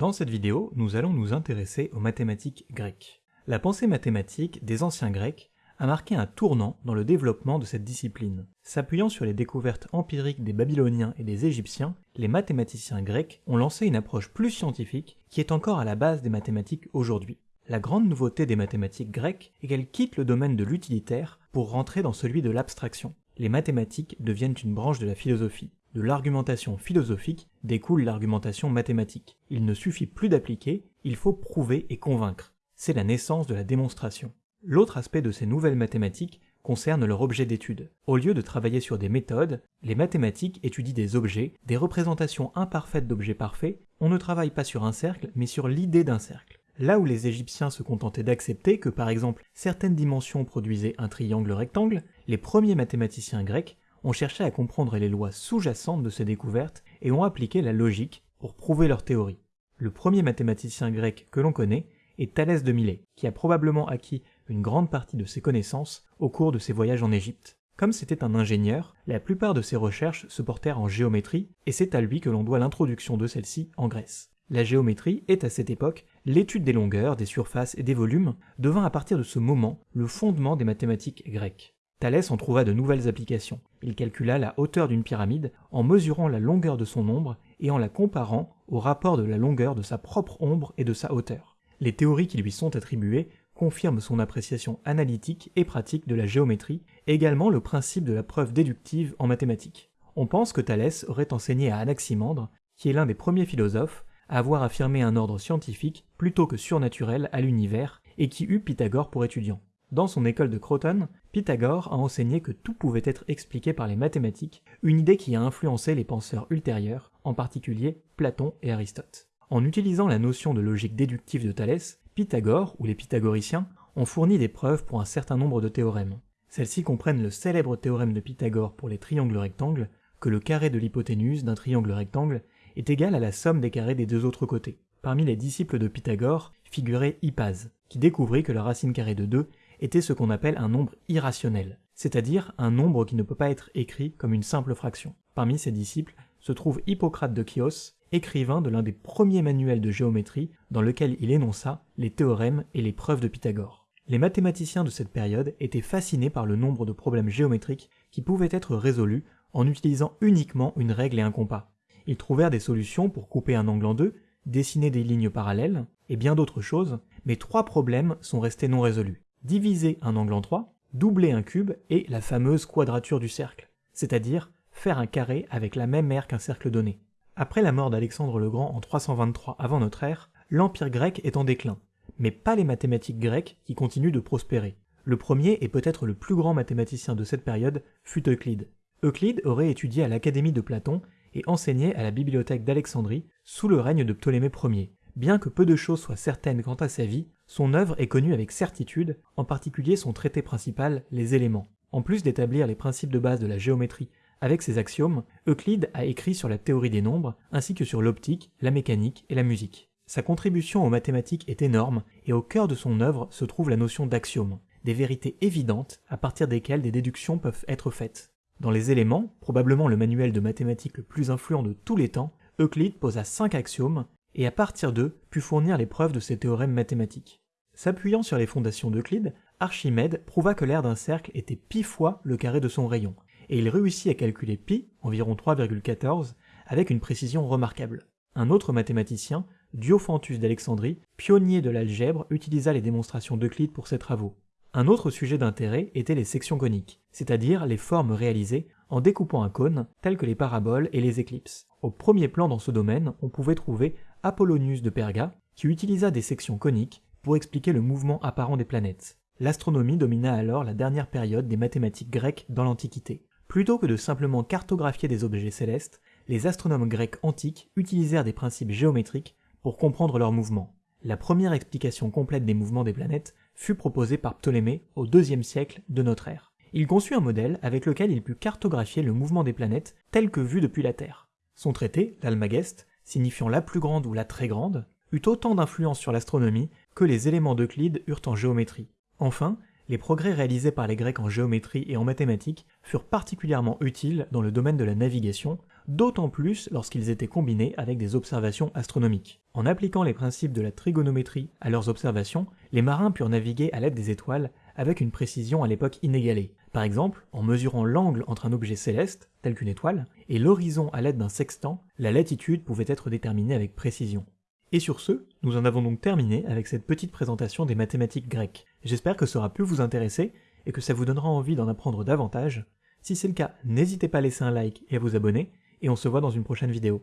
Dans cette vidéo, nous allons nous intéresser aux mathématiques grecques. La pensée mathématique des anciens Grecs a marqué un tournant dans le développement de cette discipline. S'appuyant sur les découvertes empiriques des Babyloniens et des Égyptiens, les mathématiciens grecs ont lancé une approche plus scientifique qui est encore à la base des mathématiques aujourd'hui. La grande nouveauté des mathématiques grecques est qu'elles quittent le domaine de l'utilitaire pour rentrer dans celui de l'abstraction. Les mathématiques deviennent une branche de la philosophie. De l'argumentation philosophique découle l'argumentation mathématique. Il ne suffit plus d'appliquer, il faut prouver et convaincre. C'est la naissance de la démonstration. L'autre aspect de ces nouvelles mathématiques concerne leur objet d'étude. Au lieu de travailler sur des méthodes, les mathématiques étudient des objets, des représentations imparfaites d'objets parfaits, on ne travaille pas sur un cercle, mais sur l'idée d'un cercle. Là où les Égyptiens se contentaient d'accepter que par exemple certaines dimensions produisaient un triangle rectangle, les premiers mathématiciens grecs ont cherché à comprendre les lois sous-jacentes de ces découvertes et ont appliqué la logique pour prouver leur théorie. Le premier mathématicien grec que l'on connaît est Thalès de Milet, qui a probablement acquis une grande partie de ses connaissances au cours de ses voyages en Égypte. Comme c'était un ingénieur, la plupart de ses recherches se portèrent en géométrie, et c'est à lui que l'on doit l'introduction de celle-ci en Grèce. La géométrie est à cette époque l'étude des longueurs, des surfaces et des volumes, devint à partir de ce moment le fondement des mathématiques grecques. Thalès en trouva de nouvelles applications. Il calcula la hauteur d'une pyramide en mesurant la longueur de son ombre et en la comparant au rapport de la longueur de sa propre ombre et de sa hauteur. Les théories qui lui sont attribuées confirme son appréciation analytique et pratique de la géométrie, également le principe de la preuve déductive en mathématiques. On pense que Thalès aurait enseigné à Anaximandre, qui est l'un des premiers philosophes, avoir affirmé un ordre scientifique plutôt que surnaturel à l'univers, et qui eut Pythagore pour étudiant. Dans son école de Croton, Pythagore a enseigné que tout pouvait être expliqué par les mathématiques, une idée qui a influencé les penseurs ultérieurs, en particulier Platon et Aristote. En utilisant la notion de logique déductive de Thalès, Pythagore, ou les pythagoriciens, ont fourni des preuves pour un certain nombre de théorèmes. Celles-ci comprennent le célèbre théorème de Pythagore pour les triangles rectangles, que le carré de l'hypoténuse d'un triangle rectangle est égal à la somme des carrés des deux autres côtés. Parmi les disciples de Pythagore figurait Hippase, qui découvrit que la racine carrée de 2 était ce qu'on appelle un nombre irrationnel, c'est-à-dire un nombre qui ne peut pas être écrit comme une simple fraction. Parmi ses disciples se trouve Hippocrate de Chios, écrivain de l'un des premiers manuels de géométrie dans lequel il énonça les théorèmes et les preuves de Pythagore. Les mathématiciens de cette période étaient fascinés par le nombre de problèmes géométriques qui pouvaient être résolus en utilisant uniquement une règle et un compas. Ils trouvèrent des solutions pour couper un angle en deux, dessiner des lignes parallèles, et bien d'autres choses, mais trois problèmes sont restés non résolus. Diviser un angle en trois, doubler un cube et la fameuse quadrature du cercle, c'est-à-dire faire un carré avec la même aire qu'un cercle donné. Après la mort d'Alexandre le Grand en 323 avant notre ère, l'empire grec est en déclin, mais pas les mathématiques grecques qui continuent de prospérer. Le premier et peut-être le plus grand mathématicien de cette période fut Euclide. Euclide aurait étudié à l'Académie de Platon et enseigné à la bibliothèque d'Alexandrie sous le règne de Ptolémée Ier. Bien que peu de choses soient certaines quant à sa vie, son œuvre est connue avec certitude, en particulier son traité principal, Les éléments. En plus d'établir les principes de base de la géométrie avec ses axiomes, Euclide a écrit sur la théorie des nombres, ainsi que sur l'optique, la mécanique et la musique. Sa contribution aux mathématiques est énorme, et au cœur de son œuvre se trouve la notion d'axiome, des vérités évidentes à partir desquelles des déductions peuvent être faites. Dans les éléments, probablement le manuel de mathématiques le plus influent de tous les temps, Euclide posa cinq axiomes, et à partir d'eux put fournir les preuves de ses théorèmes mathématiques. S'appuyant sur les fondations d'Euclide, Archimède prouva que l'aire d'un cercle était pi fois le carré de son rayon, et il réussit à calculer pi, environ 3,14, avec une précision remarquable. Un autre mathématicien, Diophantus d'Alexandrie, pionnier de l'algèbre, utilisa les démonstrations d'Euclide pour ses travaux. Un autre sujet d'intérêt était les sections coniques, c'est-à-dire les formes réalisées en découpant un cône, telles que les paraboles et les éclipses. Au premier plan dans ce domaine, on pouvait trouver Apollonius de Perga, qui utilisa des sections coniques pour expliquer le mouvement apparent des planètes. L'astronomie domina alors la dernière période des mathématiques grecques dans l'Antiquité. Plutôt que de simplement cartographier des objets célestes, les astronomes grecs antiques utilisèrent des principes géométriques pour comprendre leurs mouvements. La première explication complète des mouvements des planètes fut proposée par Ptolémée au IIe siècle de notre ère. Il conçut un modèle avec lequel il put cartographier le mouvement des planètes tel que vu depuis la Terre. Son traité, l'Almageste, signifiant la plus grande ou la très grande, eut autant d'influence sur l'astronomie que les éléments d'Euclide eurent en géométrie. Enfin, les progrès réalisés par les Grecs en géométrie et en mathématiques furent particulièrement utiles dans le domaine de la navigation, d'autant plus lorsqu'ils étaient combinés avec des observations astronomiques. En appliquant les principes de la trigonométrie à leurs observations, les marins purent naviguer à l'aide des étoiles avec une précision à l'époque inégalée. Par exemple, en mesurant l'angle entre un objet céleste, tel qu'une étoile, et l'horizon à l'aide d'un sextant, la latitude pouvait être déterminée avec précision. Et sur ce, nous en avons donc terminé avec cette petite présentation des mathématiques grecques. J'espère que ça aura pu vous intéresser et que ça vous donnera envie d'en apprendre davantage. Si c'est le cas, n'hésitez pas à laisser un like et à vous abonner, et on se voit dans une prochaine vidéo.